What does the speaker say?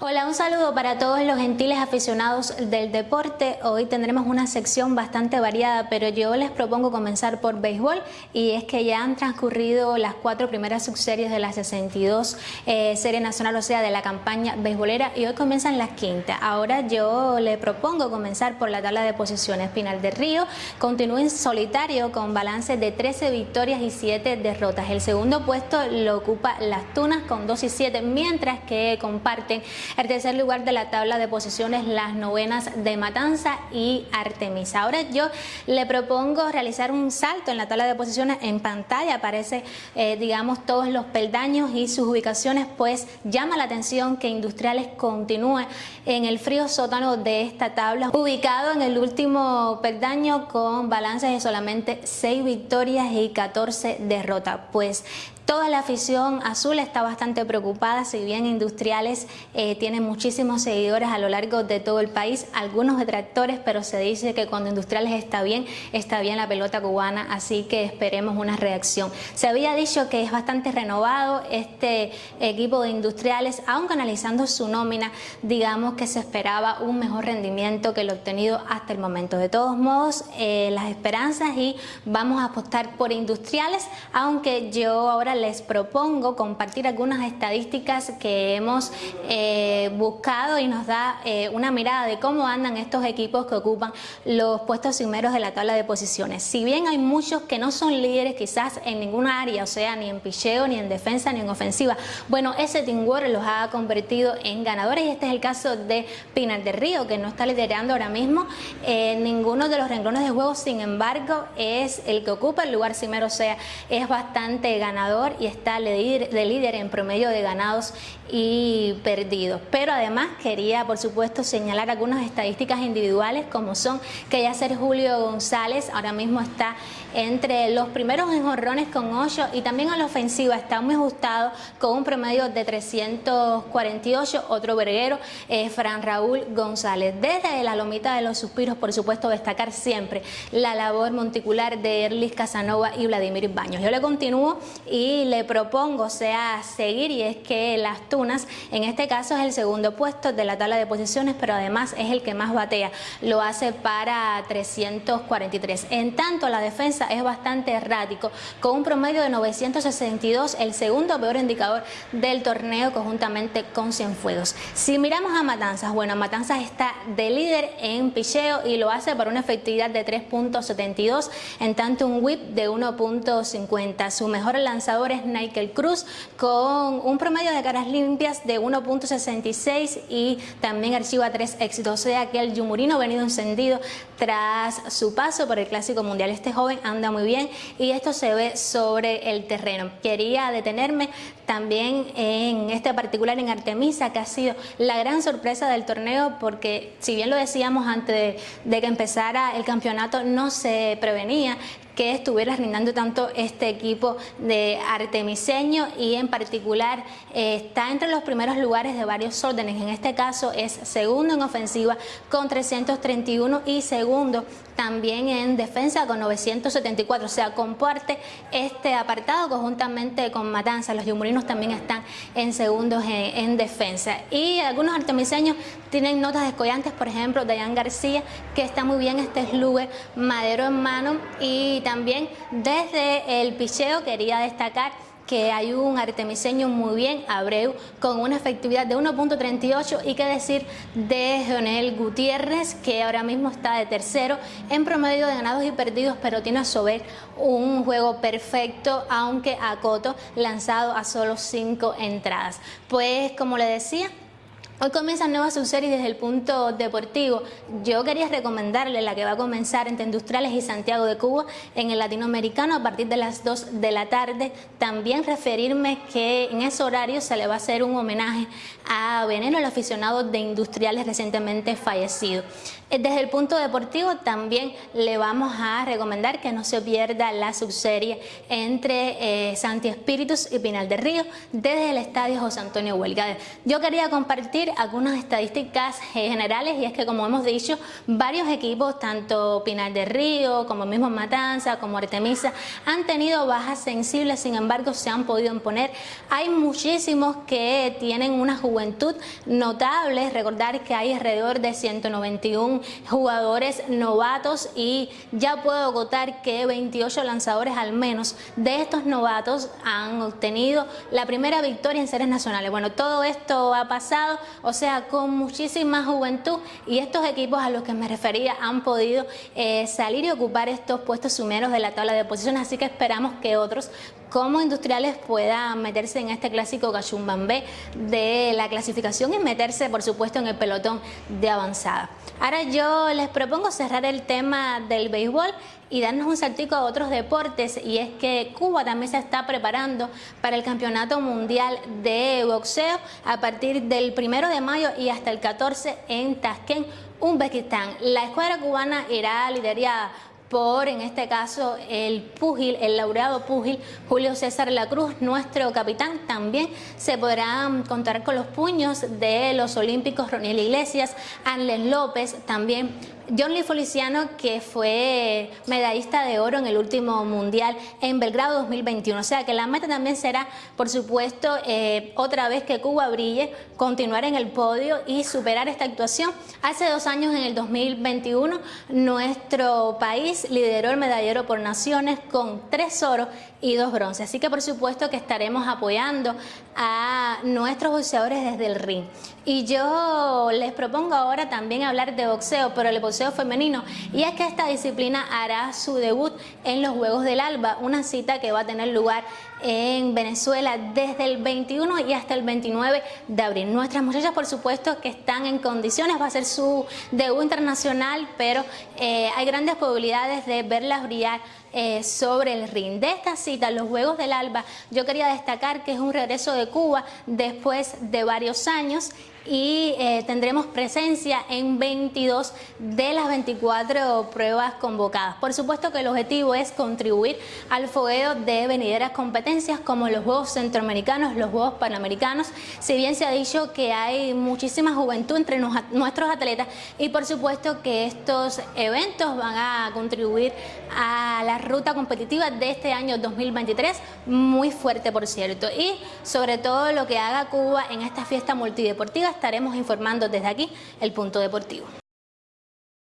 Hola, un saludo para todos los gentiles aficionados del deporte. Hoy tendremos una sección bastante variada, pero yo les propongo comenzar por béisbol y es que ya han transcurrido las cuatro primeras subseries de la 62 eh, Serie Nacional, o sea, de la campaña beisbolera y hoy comienzan las quintas. Ahora yo le propongo comenzar por la tabla de posiciones. Pinal de Río continúa en solitario con balance de 13 victorias y 7 derrotas. El segundo puesto lo ocupa Las Tunas con 2 y 7, mientras que comparten el tercer lugar de la tabla de posiciones, las novenas de Matanza y Artemisa. Ahora yo le propongo realizar un salto en la tabla de posiciones. En pantalla aparece, eh, digamos, todos los peldaños y sus ubicaciones, pues llama la atención que Industriales continúe en el frío sótano de esta tabla, ubicado en el último peldaño con balances de solamente 6 victorias y 14 derrotas. Pues Toda la afición azul está bastante preocupada, si bien Industriales eh, tiene muchísimos seguidores a lo largo de todo el país, algunos detractores, pero se dice que cuando Industriales está bien, está bien la pelota cubana, así que esperemos una reacción. Se había dicho que es bastante renovado este equipo de Industriales, aunque analizando su nómina, digamos que se esperaba un mejor rendimiento que lo obtenido hasta el momento. De todos modos, eh, las esperanzas y vamos a apostar por Industriales, aunque yo ahora les propongo compartir algunas estadísticas que hemos eh, buscado y nos da eh, una mirada de cómo andan estos equipos que ocupan los puestos primeros de la tabla de posiciones. Si bien hay muchos que no son líderes quizás en ninguna área, o sea, ni en picheo, ni en defensa, ni en ofensiva, bueno, ese Team los ha convertido en ganadores y este es el caso de Pinar del Río, que no está liderando ahora mismo en ninguno de los renglones de juego, sin embargo, es el que ocupa el lugar primero, o sea, es bastante ganador y está de líder, en promedio de ganados y perdidos. Pero además quería, por supuesto, señalar algunas estadísticas individuales como son que ya ser Julio González ahora mismo está entre los primeros en jorrones con 8 y también a la ofensiva está muy ajustado con un promedio de 348, otro verguero, es Fran Raúl González. Desde la lomita de los suspiros, por supuesto, destacar siempre la labor monticular de Erlis Casanova y Vladimir Baños. Yo le continúo y le propongo sea seguir y es que las Tunas en este caso es el segundo puesto de la tabla de posiciones pero además es el que más batea. Lo hace para 343 en tanto la defensa es bastante errático con un promedio de 962 el segundo peor indicador del torneo conjuntamente con Cienfuegos. Si miramos a Matanzas bueno Matanzas está de líder en picheo y lo hace para una efectividad de 3.72 en tanto un whip de 1.50 su mejor lanzador es Nickel Cruz con un promedio de caras limpias de 1.66 y también archiva tres éxitos. O sea que el Yumurino venido encendido tras su paso por el Clásico Mundial. Este joven anda muy bien y esto se ve sobre el terreno. Quería detenerme también en este particular en Artemisa, que ha sido la gran sorpresa del torneo porque si bien lo decíamos antes de, que empezara el campeonato, no se prevenía que estuviera rindando tanto este equipo de artemiseño y en particular eh, está entre los primeros lugares de varios órdenes. En este caso es segundo en ofensiva con 331 y segundo también en defensa con 974. O sea, comparte este apartado conjuntamente con Matanza. Los yumurinos también están en segundos en, defensa. Y algunos artemiseños tienen notas descollantes, por ejemplo, Dayan García, que está muy bien este slugger madero en mano y también desde el picheo quería destacar que hay un artemiseño muy bien, Abreu, con una efectividad de 1.38 y qué decir de Jonel Gutiérrez, que ahora mismo está de tercero en promedio de ganados y perdidos, pero tiene a su vez un juego perfecto, aunque a Coto lanzado a solo cinco entradas. Pues como le decía, Hoy comienza nueva subserie desde el punto deportivo. Yo quería recomendarle la que va a comenzar entre Industriales y Santiago de Cuba en el latinoamericano a partir de las 2 de la tarde. También referirme que en ese horario se le va a hacer un homenaje a Veneno, el aficionado de Industriales recientemente fallecido. Eh, desde el punto deportivo también le vamos a recomendar que no se pierda la subserie entre eh, Santi Espíritus y Pinal de Río desde el estadio José Antonio Huelga. Yo quería compartir algunas estadísticas generales y es que como hemos dicho, varios equipos, tanto Pinal de Río como mismo Matanza, como Artemisa, han tenido bajas sensibles, sin embargo se han podido imponer. Hay muchísimos que tienen una juventud notable, recordar que hay alrededor de 191 jugadores novatos y ya puedo agotar que 28 lanzadores al menos de estos novatos han obtenido la primera victoria en series nacionales. Bueno, todo esto ha pasado, o sea, con muchísima juventud y estos equipos a los que me refería han podido eh, salir y ocupar estos puestos sumeros de la tabla de posiciones, así que esperamos que otros como industriales puedan meterse en este clásico Cachumbambé de la clasificación y meterse, por supuesto, en el pelotón de avanzada. Ahora yo les propongo cerrar el tema del béisbol y darnos un saltico a otros deportes y es que Cuba también se está preparando para el Campeonato Mundial de Boxeo a partir del primero de mayo y hasta el 14 en Tashkent, Uzbekistán. La escuadra cubana irá liderada por, en este caso, el púgil, el laureado púgil Julio César La Cruz, nuestro capitán. También se podrán contar con los puños de los olímpicos Roniel Iglesias, Anles López, también John Lee Feliciano, que fue medallista de oro en el último Mundial en Belgrado 2021. O sea que la meta también será, por supuesto, eh, otra vez que Cuba brille, continuar en el podio y superar esta actuación. Hace dos años, en el 2021, nuestro país lideró el medallero por naciones con tres oros y dos bronces. Así que, por supuesto, que estaremos apoyando a nuestros boxeadores desde el ring. Y yo les propongo ahora también hablar de boxeo, pero el femenino. Y es que esta disciplina hará su debut en los Juegos del Alba, una cita que va a tener lugar en Venezuela desde el 21 y hasta el 29 de abril. Nuestras muchachas, por supuesto, que están en condiciones, va a ser su debut internacional, pero eh, hay grandes probabilidades de verlas brillar eh, sobre el ring. De esta cita, los Juegos del Alba, yo quería destacar que es un regreso de Cuba después de varios años y eh, tendremos presencia en 22 de las 24 pruebas convocadas. Por supuesto que el objetivo es contribuir al fogueo de venideras competencias como los Juegos Centroamericanos, los Juegos Panamericanos, si bien se ha dicho que hay muchísima juventud entre nuestros atletas y por supuesto que estos eventos van a contribuir a la ruta competitiva de este año 2023, muy fuerte por cierto, y sobre todo lo que haga Cuba en esta fiesta multideportiva estaremos informando desde aquí el punto deportivo.